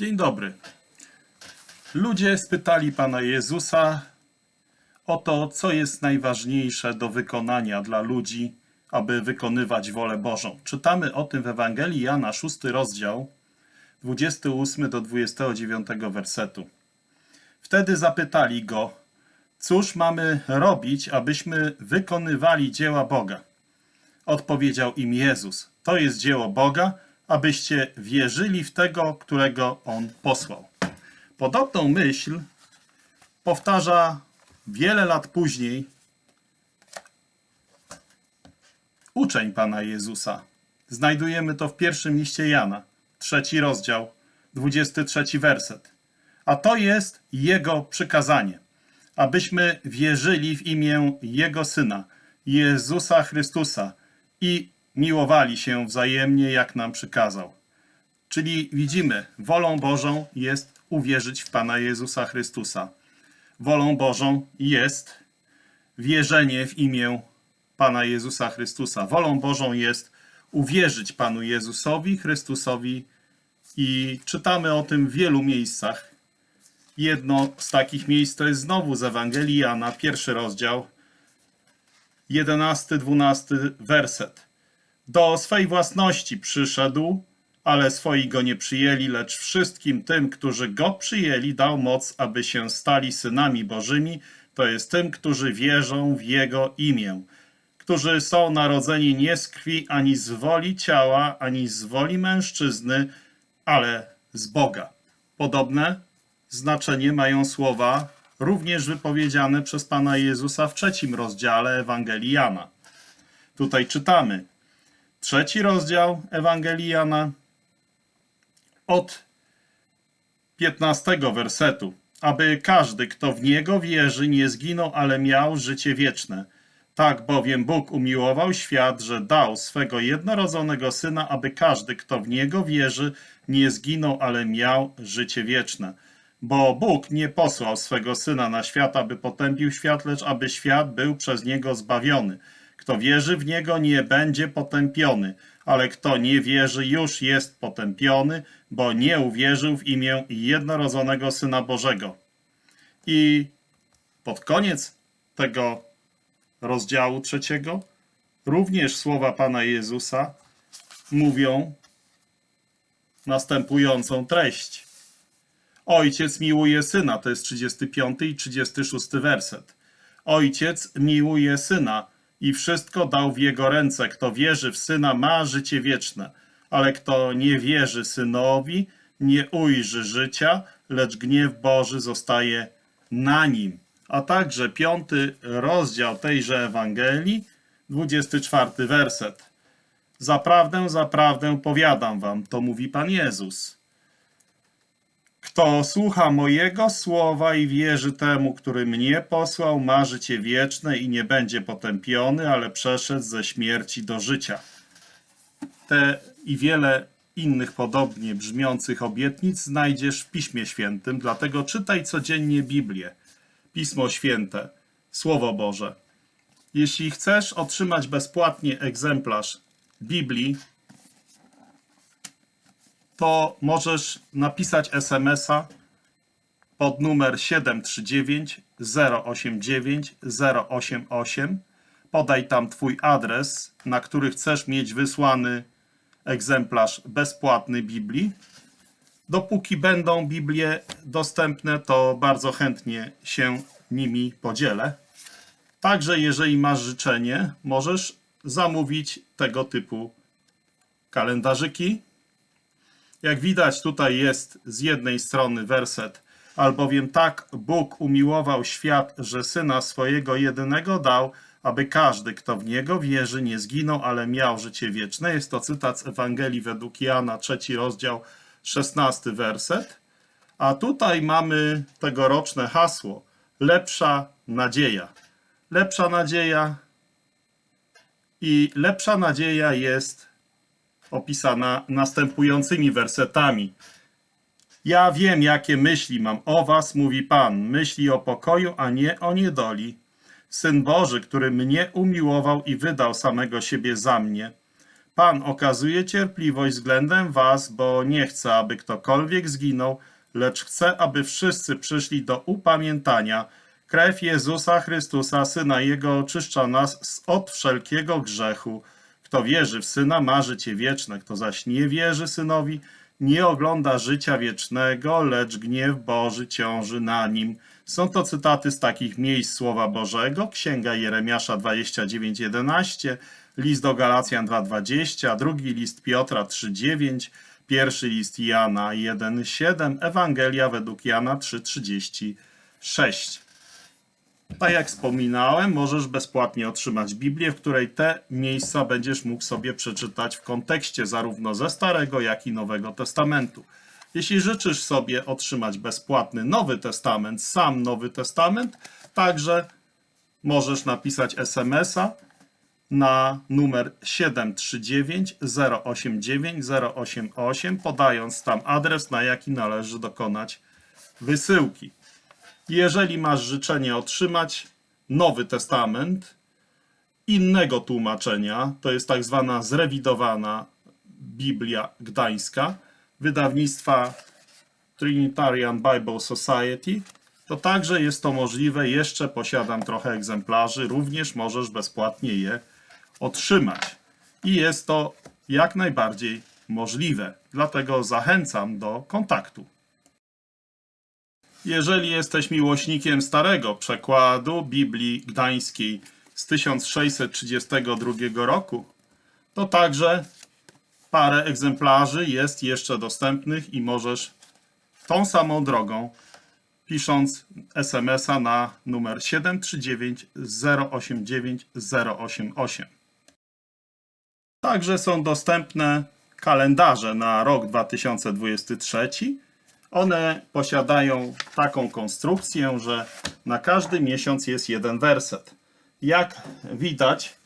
Dzień dobry. Ludzie spytali Pana Jezusa o to, co jest najważniejsze do wykonania dla ludzi, aby wykonywać wolę Bożą. Czytamy o tym w Ewangelii Jana, 6 rozdział, 28 do 29 wersetu. Wtedy zapytali go, cóż mamy robić, abyśmy wykonywali dzieła Boga? Odpowiedział im Jezus, to jest dzieło Boga, abyście wierzyli w tego, którego On posłał. Podobną myśl powtarza wiele lat później uczeń Pana Jezusa. Znajdujemy to w pierwszym liście Jana, trzeci rozdział, 23 werset. A to jest Jego przykazanie, abyśmy wierzyli w imię Jego Syna, Jezusa Chrystusa i miłowali się wzajemnie, jak nam przykazał. Czyli widzimy, wolą Bożą jest uwierzyć w Pana Jezusa Chrystusa. Wolą Bożą jest wierzenie w imię Pana Jezusa Chrystusa. Wolą Bożą jest uwierzyć Panu Jezusowi Chrystusowi i czytamy o tym w wielu miejscach. Jedno z takich miejsc to jest znowu z Ewangelii Jana, pierwszy rozdział, 11-12 werset. Do swej własności przyszedł, ale swoi go nie przyjęli, lecz wszystkim tym, którzy go przyjęli, dał moc, aby się stali synami Bożymi, to jest tym, którzy wierzą w jego imię, którzy są narodzeni nie z krwi, ani z woli ciała, ani z woli mężczyzny, ale z Boga. Podobne znaczenie mają słowa również wypowiedziane przez Pana Jezusa w trzecim rozdziale Ewangelii Jana. Tutaj czytamy, trzeci rozdział Ewangelii Jana od 15 wersetu. Aby każdy, kto w Niego wierzy, nie zginął, ale miał życie wieczne. Tak bowiem Bóg umiłował świat, że dał swego jednorodzonego Syna, aby każdy, kto w Niego wierzy, nie zginął, ale miał życie wieczne. Bo Bóg nie posłał swego Syna na świat, aby potępił świat, lecz aby świat był przez Niego zbawiony. Kto wierzy w Niego, nie będzie potępiony, ale kto nie wierzy, już jest potępiony, bo nie uwierzył w imię jednorodzonego Syna Bożego. I pod koniec tego rozdziału trzeciego również słowa Pana Jezusa mówią następującą treść. Ojciec miłuje Syna, to jest 35 i 36 werset. Ojciec miłuje Syna i wszystko dał w Jego ręce. Kto wierzy w Syna ma życie wieczne, ale kto nie wierzy Synowi, nie ujrzy życia, lecz gniew Boży zostaje na nim. A także piąty rozdział tejże Ewangelii, 24 werset. Zaprawdę, zaprawdę powiadam wam, to mówi Pan Jezus. Kto słucha mojego słowa i wierzy temu, który mnie posłał, ma życie wieczne i nie będzie potępiony, ale przeszedł ze śmierci do życia. Te i wiele innych podobnie brzmiących obietnic znajdziesz w Piśmie Świętym, dlatego czytaj codziennie Biblię, Pismo Święte, Słowo Boże. Jeśli chcesz otrzymać bezpłatnie egzemplarz Biblii, to możesz napisać SMS-a pod numer 739 089 088. Podaj tam Twój adres, na który chcesz mieć wysłany egzemplarz bezpłatny Biblii. Dopóki będą Biblie dostępne, to bardzo chętnie się nimi podzielę. Także jeżeli masz życzenie, możesz zamówić tego typu kalendarzyki. Jak widać, tutaj jest z jednej strony werset, albowiem tak Bóg umiłował świat, że syna swojego jedynego dał, aby każdy, kto w niego wierzy, nie zginął, ale miał życie wieczne. Jest to cytat z Ewangelii według Jana, trzeci rozdział, szesnasty werset. A tutaj mamy tegoroczne hasło: lepsza nadzieja. Lepsza nadzieja i lepsza nadzieja jest opisana następującymi wersetami. Ja wiem, jakie myśli mam o was, mówi Pan, myśli o pokoju, a nie o niedoli. Syn Boży, który mnie umiłował i wydał samego siebie za mnie. Pan okazuje cierpliwość względem was, bo nie chce, aby ktokolwiek zginął, lecz chce, aby wszyscy przyszli do upamiętania. Krew Jezusa Chrystusa, Syna Jego, oczyszcza nas od wszelkiego grzechu. Kto wierzy w Syna, ma życie wieczne. Kto zaś nie wierzy Synowi, nie ogląda życia wiecznego, lecz gniew Boży ciąży na nim. Są to cytaty z takich miejsc Słowa Bożego, Księga Jeremiasza 29:11, list do Galacjan 2:20, drugi list Piotra 3:9, pierwszy list Jana 1:7, Ewangelia według Jana 3:36. Tak jak wspominałem, możesz bezpłatnie otrzymać Biblię, w której te miejsca będziesz mógł sobie przeczytać w kontekście zarówno ze Starego, jak i Nowego Testamentu. Jeśli życzysz sobie otrzymać bezpłatny Nowy Testament, sam Nowy Testament, także możesz napisać SMS-a na numer 739 089 088, podając tam adres, na jaki należy dokonać wysyłki. Jeżeli masz życzenie otrzymać Nowy Testament innego tłumaczenia, to jest tak zwana zrewidowana Biblia Gdańska, wydawnictwa Trinitarian Bible Society, to także jest to możliwe. Jeszcze posiadam trochę egzemplarzy, również możesz bezpłatnie je otrzymać. I jest to jak najbardziej możliwe. Dlatego zachęcam do kontaktu. Jeżeli jesteś miłośnikiem starego przekładu Biblii Gdańskiej z 1632 roku, to także parę egzemplarzy jest jeszcze dostępnych i możesz tą samą drogą, pisząc SMS-a na numer 739 089 088. Także są dostępne kalendarze na rok 2023. One posiadają taką konstrukcję, że na każdy miesiąc jest jeden werset. Jak widać,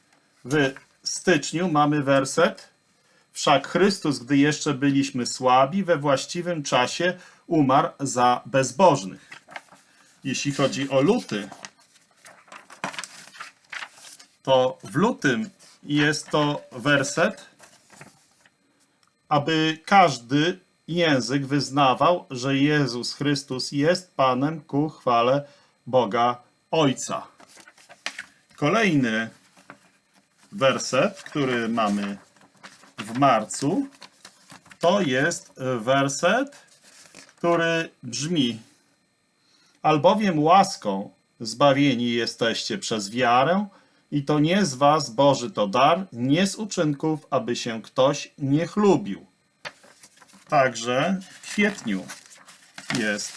w styczniu mamy werset. Wszak Chrystus, gdy jeszcze byliśmy słabi, we właściwym czasie umarł za bezbożnych. Jeśli chodzi o luty, to w lutym jest to werset, aby każdy język wyznawał, że Jezus Chrystus jest Panem ku chwale Boga Ojca. Kolejny werset, który mamy w marcu, to jest werset, który brzmi: Albowiem łaską zbawieni jesteście przez wiarę, i to nie z was Boży to dar, nie z uczynków, aby się ktoś nie chlubił. Także w kwietniu jest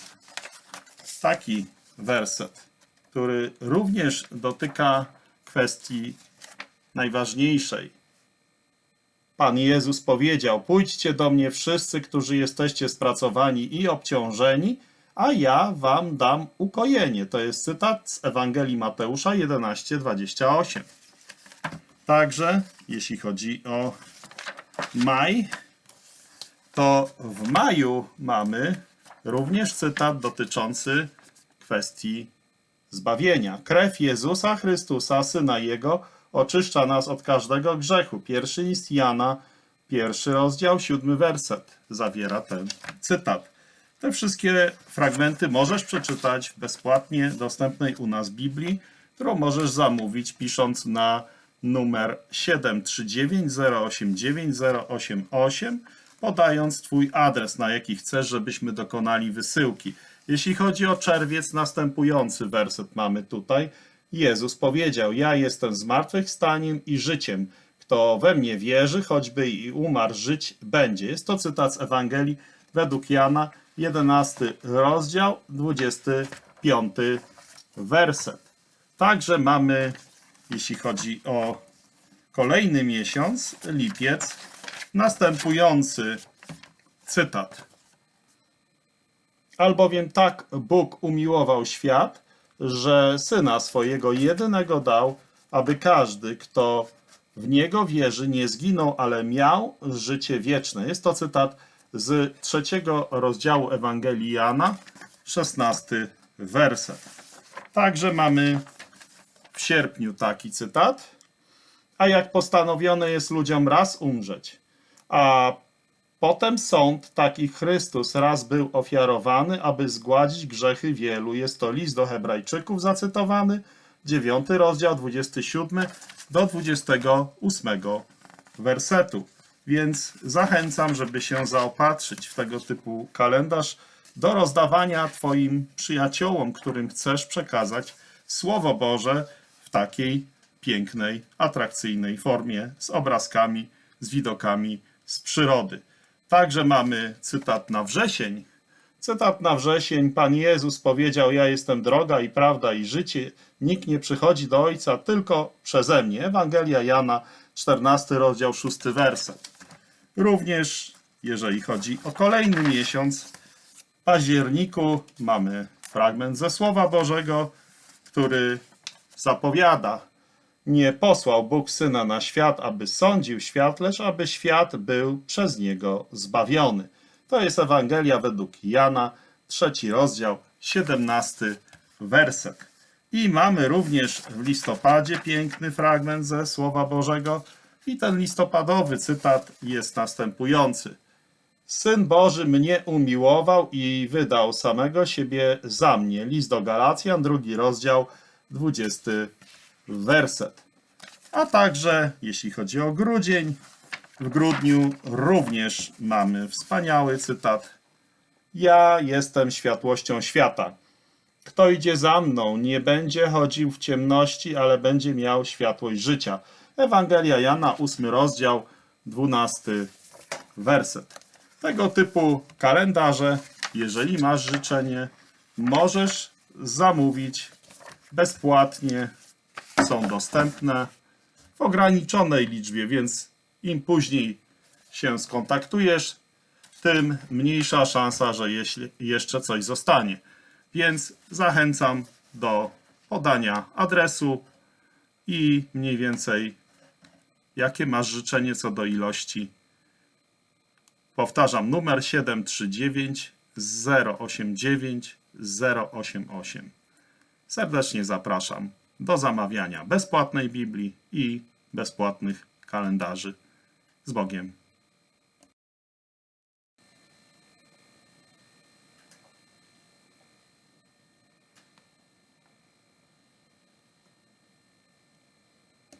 taki werset, który również dotyka kwestii najważniejszej. Pan Jezus powiedział: Pójdźcie do mnie wszyscy, którzy jesteście spracowani i obciążeni, a ja wam dam ukojenie. To jest cytat z Ewangelii Mateusza 11:28. Także, jeśli chodzi o maj, to w maju mamy również cytat dotyczący kwestii zbawienia. Krew Jezusa Chrystusa, Syna Jego, oczyszcza nas od każdego grzechu. Pierwszy list Jana, pierwszy rozdział, siódmy werset zawiera ten cytat. Te wszystkie fragmenty możesz przeczytać w bezpłatnie dostępnej u nas Biblii, którą możesz zamówić pisząc na numer 739 089 088, podając Twój adres, na jaki chcesz, żebyśmy dokonali wysyłki. Jeśli chodzi o czerwiec, następujący werset mamy tutaj. Jezus powiedział: Ja jestem zmartwychwstaniem i życiem. Kto we mnie wierzy, choćby i umarł, żyć będzie. Jest to cytat z Ewangelii według Jana, 11 rozdział, 25 werset. Także mamy, jeśli chodzi o kolejny miesiąc, lipiec, następujący cytat. Albowiem tak Bóg umiłował świat, że syna swojego jedynego dał, aby każdy, kto w niego wierzy, nie zginął, ale miał życie wieczne. Jest to cytat z trzeciego rozdziału Ewangelii Jana, 16 werset. Także mamy w sierpniu taki cytat. A jak postanowione jest ludziom raz umrzeć, a potem sąd, taki Chrystus raz był ofiarowany, aby zgładzić grzechy wielu. Jest to list do Hebrajczyków zacytowany, 9 rozdział, 27 do 28 wersetu. Więc zachęcam, żeby się zaopatrzyć w tego typu kalendarz do rozdawania Twoim przyjaciołom, którym chcesz przekazać Słowo Boże w takiej pięknej, atrakcyjnej formie, z obrazkami, z widokami z przyrody. Także mamy cytat na wrzesień. Cytat na wrzesień. Pan Jezus powiedział: Ja jestem droga i prawda i życie. Nikt nie przychodzi do Ojca tylko przeze mnie. Ewangelia Jana, 14 rozdział, 6 werset. Również, jeżeli chodzi o kolejny miesiąc, w październiku mamy fragment ze Słowa Bożego, który zapowiada: Nie posłał Bóg syna na świat, aby sądził świat, lecz aby świat był przez niego zbawiony. To jest Ewangelia według Jana, trzeci rozdział, 17 werset. I mamy również w listopadzie piękny fragment ze Słowa Bożego. I ten listopadowy cytat jest następujący. Syn Boży mnie umiłował i wydał samego siebie za mnie. List do Galacjan, drugi rozdział, 20 werset. A także, jeśli chodzi o grudzień, w grudniu również mamy wspaniały cytat. Ja jestem światłością świata. Kto idzie za mną, nie będzie chodził w ciemności, ale będzie miał światłość życia. Ewangelia Jana, 8 rozdział, 12 werset. Tego typu kalendarze, jeżeli masz życzenie, możesz zamówić bezpłatnie. Są dostępne w ograniczonej liczbie, więc im później się skontaktujesz, tym mniejsza szansa, że jeszcze coś zostanie. Więc zachęcam do podania adresu i mniej więcej jakie masz życzenie co do ilości. Powtarzam, numer 739 089 088. Serdecznie zapraszam do zamawiania bezpłatnej Biblii i bezpłatnych kalendarzy. Z Bogiem.